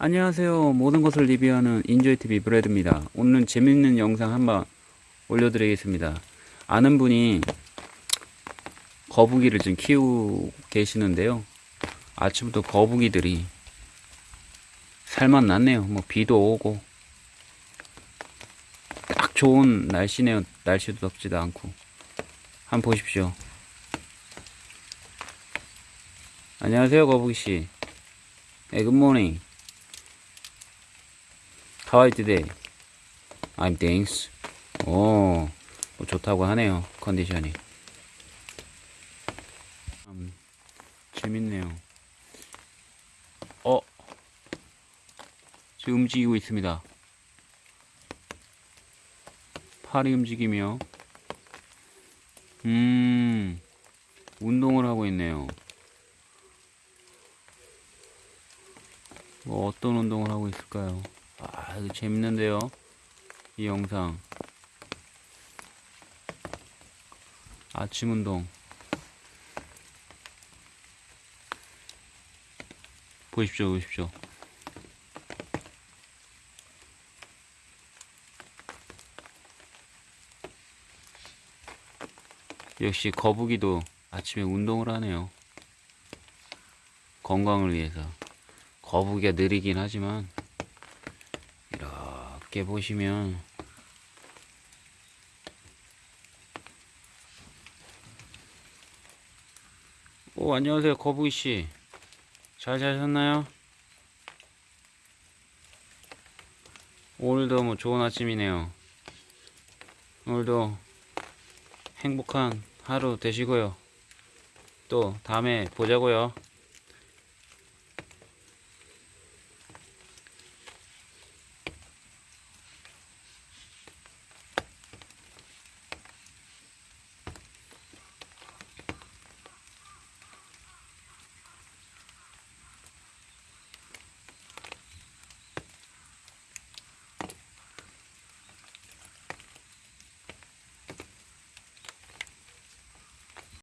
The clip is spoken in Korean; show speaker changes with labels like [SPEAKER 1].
[SPEAKER 1] 안녕하세요. 모든 것을 리뷰하는 인조이TV 브레드입니다. 오늘은 재밌는 영상 한번 올려드리겠습니다. 아는 분이 거북이를 지금 키우고 계시는데요. 아침부터 거북이들이 살만 났네요. 뭐 비도 오고 딱 좋은 날씨네요. 날씨도 덥지도 않고 한번 보십시오. 안녕하세요, 거북이씨. 네, morning. How are you today? I'm thanks. 오, 뭐 좋다고 하네요. 컨디션이. 음, 재밌네요. 어, 지금 움직이고 있습니다. 팔이 움직이며, 음, 운동을 하고 있네요. 뭐 어떤 운동을 하고 있을까요? 아, 이거 재밌는데요. 이 영상. 아침 운동. 보십시오, 보십시오. 역시 거북이도 아침에 운동을 하네요. 건강을 위해서. 거북이가 느리긴 하지만 이렇게 보시면 오 안녕하세요 거북이씨. 잘 자셨나요? 오늘도 뭐 좋은 아침이네요. 오늘도 행복한 하루 되시고요. 또 다음에 보자고요